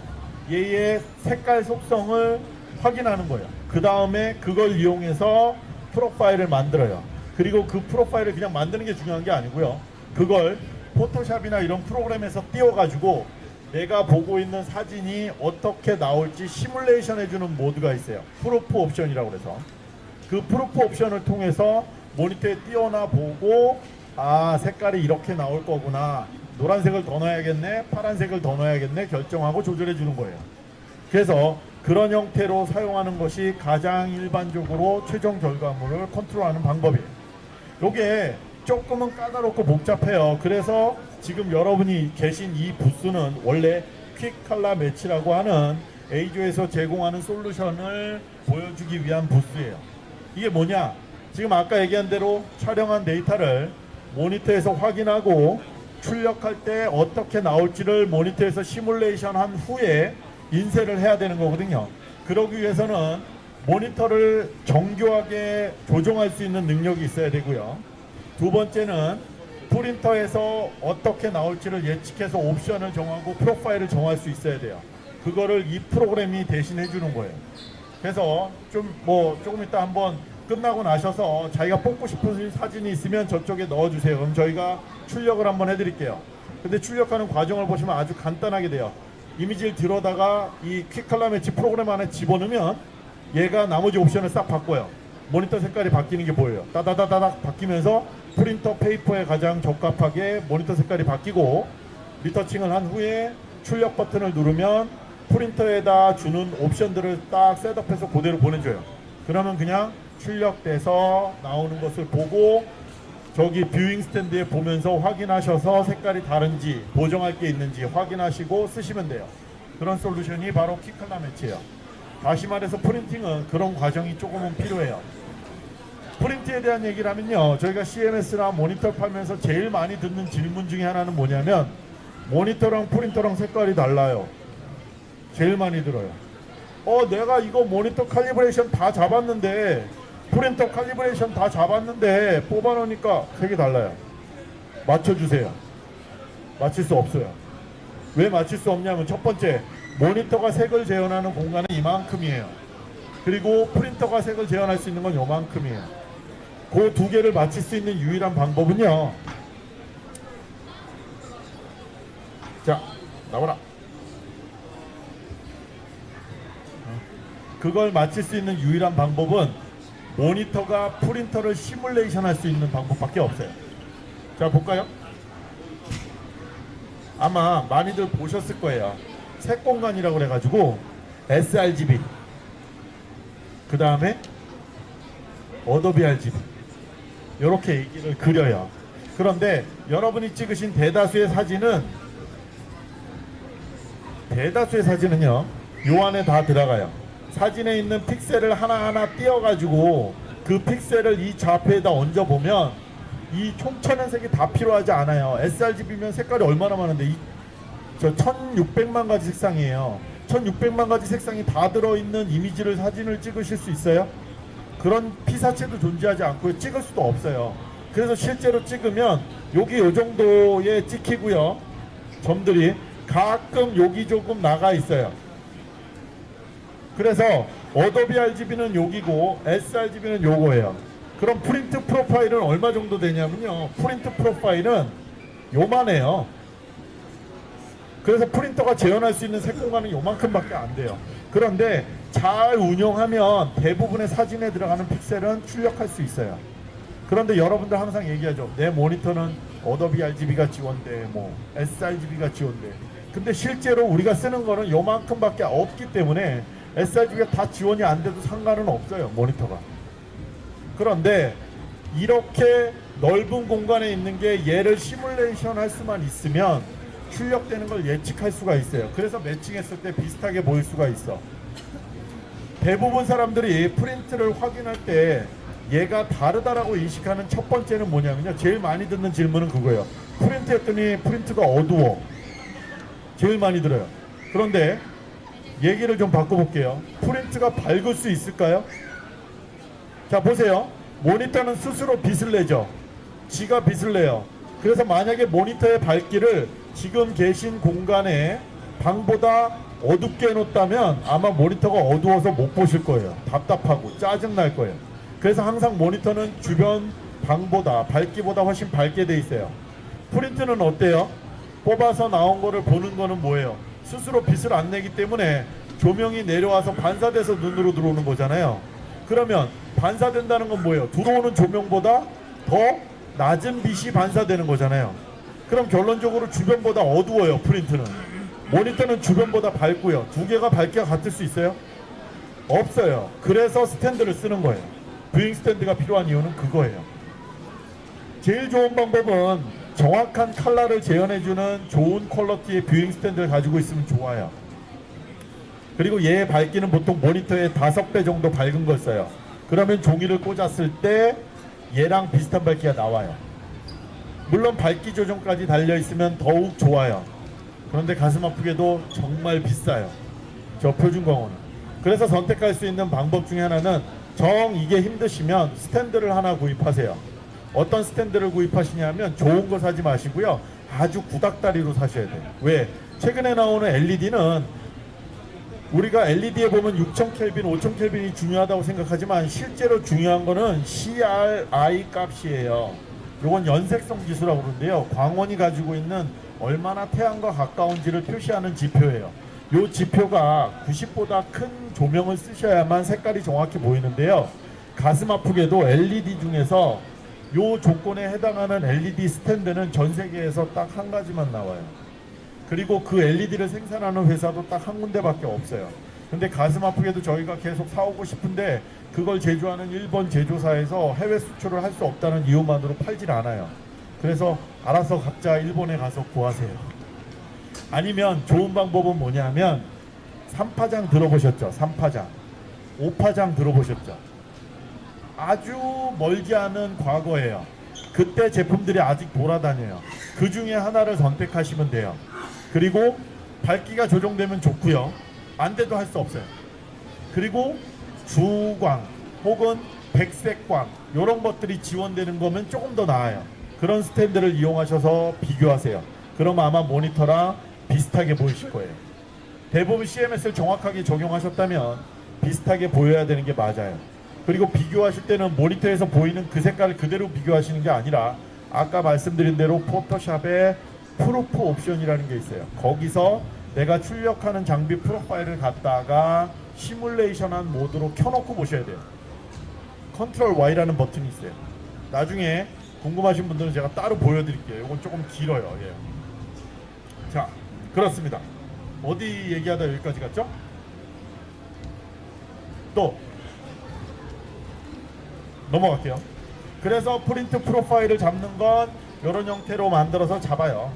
얘의 색깔 속성을 확인하는 거예요. 그 다음에 그걸 이용해서 profile을 만들어요. 그리고 그 profile을 그냥 만드는 게 중요한 게 아니고요. 그걸 포토샵이나 이런 프로그램에서 띄워가지고 내가 보고 있는 사진이 어떻게 나올지 시뮬레이션 해주는 모드가 있어요. proof 옵션이라고 그래서 그 proof 옵션을 통해서 모니터에 띄워놔 보고 아 색깔이 이렇게 나올 거구나 노란색을 더 넣어야겠네 파란색을 더 넣어야겠네 결정하고 조절해 주는 거예요. 그래서 그런 형태로 사용하는 것이 가장 일반적으로 최종 결과물을 컨트롤하는 방법이에요. 요게 조금은 까다롭고 복잡해요. 그래서 지금 여러분이 계신 이 부스는 원래 퀵 칼라 매치라고 하는 A조에서 제공하는 솔루션을 보여주기 위한 부스예요. 이게 뭐냐? 지금 아까 얘기한 대로 촬영한 데이터를 모니터에서 확인하고 출력할 때 어떻게 나올지를 모니터에서 시뮬레이션 한 후에 인쇄를 해야 되는 거거든요. 그러기 위해서는 모니터를 정교하게 조정할 수 있는 능력이 있어야 되고요. 두 번째는 프린터에서 어떻게 나올지를 예측해서 옵션을 정하고 프로파일을 정할 수 있어야 돼요. 그거를 이 프로그램이 대신해 주는 거예요. 그래서 좀 뭐 조금 이따 한번 끝나고 나셔서 자기가 뽑고 싶은 사진이 있으면 저쪽에 넣어주세요. 그럼 저희가 출력을 한번 해드릴게요. 근데 출력하는 과정을 보시면 아주 간단하게 돼요. 이미지를 들어다가 이 Quick Color Match 프로그램 안에 집어넣으면 얘가 나머지 옵션을 싹 바꿔요. 모니터 색깔이 바뀌는 게 보여요. 따다다다닥 바뀌면서 프린터 페이퍼에 가장 적합하게 모니터 색깔이 바뀌고 retouching을 한 후에 출력 버튼을 누르면 프린터에다 주는 옵션들을 딱 setup해서 그대로 보내줘요. 그러면 그냥 출력돼서 나오는 것을 보고 저기 viewing 스탠드에 보면서 확인하셔서 색깔이 다른지 보정할 게 있는지 확인하시고 쓰시면 돼요. 그런 솔루션이 바로 키칼라 매치예요. 다시 말해서 프린팅은 그런 과정이 조금은 필요해요. 프린트에 대한 얘기를 하면요. 저희가 CMS나 모니터 팔면서 제일 많이 듣는 질문 중에 하나는 뭐냐면 모니터랑 프린터랑 색깔이 달라요. 제일 많이 들어요. 어, 내가 이거 모니터 calibration 다 잡았는데 프린터 칼리브레이션 다 잡았는데 뽑아놓으니까 색이 달라요. 맞춰주세요. 맞출 수 없어요. 왜 맞출 수 없냐면 첫 번째 모니터가 색을 재현하는 공간은 이만큼이에요. 그리고 프린터가 색을 재현할 수 있는 건 요만큼이에요. 그 두 개를 맞출 수 있는 유일한 방법은요. 자, 나와라. 그걸 맞출 수 있는 유일한 방법은 모니터가 프린터를 시뮬레이션 할 수 있는 방법밖에 없어요. 자, 볼까요? 아마 많이들 보셨을 거예요. 색공간이라고 그래가지고 sRGB 그 다음에 Adobe RGB 이렇게 얘기를 그려요. 그런데 여러분이 찍으신 대다수의 사진은 대다수의 사진은요 요 안에 다 들어가요. 사진에 있는 픽셀을 하나하나 띄어가지고 그 픽셀을 이 좌표에다 얹어보면 이 총천연 색이 다 필요하지 않아요. sRGB면 색깔이 얼마나 많은데 이, 저 1600만 가지 색상이에요. 1600만 가지 색상이 다 들어있는 이미지를 사진을 찍으실 수 있어요? 그런 피사체도 존재하지 않고 찍을 수도 없어요. 그래서 실제로 찍으면 여기 요 정도에 찍히고요. 점들이 가끔 여기 조금 나가 있어요. 그래서 Adobe RGB는 여기고 sRGB는 요거예요. 그럼 프린트 profile은 얼마 정도 되냐면요. 프린트 profile은 요만해요. 그래서 프린터가 재현할 수 있는 색 공간은 요만큼밖에 안 돼요. 그런데 잘 운용하면 대부분의 사진에 들어가는 픽셀은 출력할 수 있어요. 그런데 여러분들 항상 얘기하죠. 내 모니터는 Adobe RGB가 지원돼, 뭐 sRGB가 지원돼. 근데 실제로 우리가 쓰는 거는 요만큼밖에 없기 때문에 sRGB가 다 지원이 안 돼도 상관은 없어요. 모니터가. 그런데 이렇게 넓은 공간에 있는 게 얘를 시뮬레이션 할 수만 있으면 출력되는 걸 예측할 수가 있어요. 그래서 매칭했을 때 비슷하게 보일 수가 있어. 대부분 사람들이 프린트를 확인할 때 얘가 다르다라고 인식하는 첫 번째는 뭐냐면요. 제일 많이 듣는 질문은 그거예요. 프린트 했더니 프린트가 어두워. 제일 많이 들어요. 그런데 얘기를 좀 바꿔볼게요. 프린트가 밝을 수 있을까요? 자 보세요. 모니터는 스스로 빛을 내죠. 지가 빛을 내요. 그래서 만약에 모니터의 밝기를 지금 계신 공간에 방보다 어둡게 해놓다면 아마 모니터가 어두워서 못 보실 거예요. 답답하고 짜증 날 거예요. 그래서 항상 모니터는 주변 방보다 밝기보다 훨씬 밝게 돼 있어요. 프린트는 어때요? 뽑아서 나온 거를 보는 거는 뭐예요? 스스로 빛을 안 내기 때문에 조명이 내려와서 반사돼서 눈으로 들어오는 거잖아요. 그러면 반사된다는 건 뭐예요? 들어오는 조명보다 더 낮은 빛이 반사되는 거잖아요. 그럼 결론적으로 주변보다 어두워요, 프린트는. 모니터는 주변보다 밝고요. 두 개가 밝기가 같을 수 있어요? 없어요. 그래서 스탠드를 쓰는 거예요. viewing 스탠드가 필요한 이유는 그거예요. 제일 좋은 방법은 정확한 컬러를 재현해주는 좋은 quality의 viewing 스탠드를 가지고 있으면 좋아요. 그리고 얘의 밝기는 보통 모니터의 다섯 배 정도 밝은 걸 써요. 그러면 종이를 꽂았을 때 얘랑 비슷한 밝기가 나와요. 물론 밝기 조정까지 달려 있으면 더욱 좋아요. 그런데 가슴 아프게도 정말 비싸요. 저 표준광호는. 그래서 선택할 수 있는 방법 중에 하나는 정 이게 힘드시면 스탠드를 하나 구입하세요. 어떤 스탠드를 구입하시냐면 좋은 거 사지 마시고요. 아주 구닥다리로 사셔야 돼요. 왜? 최근에 나오는 LED는 우리가 LED에 보면 6000켈빈, 5000켈빈이 중요하다고 생각하지만 실제로 중요한 거는 CRI 값이에요. 요건 연색성 지수라고 그러는데요. 광원이 가지고 있는 얼마나 태양과 가까운지를 표시하는 지표예요. 요 지표가 90보다 큰 조명을 쓰셔야만 색깔이 정확히 보이는데요. 가슴 아프게도 LED 중에서 요 조건에 해당하는 LED 스탠드는 전 세계에서 딱 한 가지만 나와요. 그리고 그 LED를 생산하는 회사도 딱 한 군데밖에 없어요. 근데 가슴 아프게도 저희가 계속 사오고 싶은데 그걸 제조하는 일본 제조사에서 해외 수출을 할 수 없다는 이유만으로 팔질 않아요. 그래서 알아서 각자 일본에 가서 구하세요. 아니면 좋은 방법은 뭐냐면 3파장 들어보셨죠? 3파장. 5파장 들어보셨죠? 아주 멀지 않은 과거예요. 그때 제품들이 아직 돌아다녀요. 그 중에 하나를 선택하시면 돼요. 그리고 밝기가 조정되면 좋고요. 안 돼도 할 수 없어요. 그리고 주광 혹은 백색광 이런 것들이 지원되는 거면 조금 더 나아요. 그런 스탠드를 이용하셔서 비교하세요. 그럼 아마 모니터랑 비슷하게 보이실 거예요. 대부분 CMS를 정확하게 적용하셨다면 비슷하게 보여야 되는 게 맞아요. 그리고 비교하실 때는 모니터에서 보이는 그 색깔을 그대로 비교하시는 게 아니라 아까 말씀드린 대로 포토샵에 proof 옵션이라는 게 있어요. 거기서 내가 출력하는 장비 profile을 갖다가 시뮬레이션한 모드로 켜놓고 보셔야 돼요. 컨트롤 Y라는 버튼이 있어요. 나중에 궁금하신 분들은 제가 따로 보여드릴게요. 이건 조금 길어요. 예. 자, 그렇습니다. 어디 얘기하다 여기까지 갔죠? 또 넘어갈게요. 그래서 프린트 프로파일을 잡는 건 이런 형태로 만들어서 잡아요.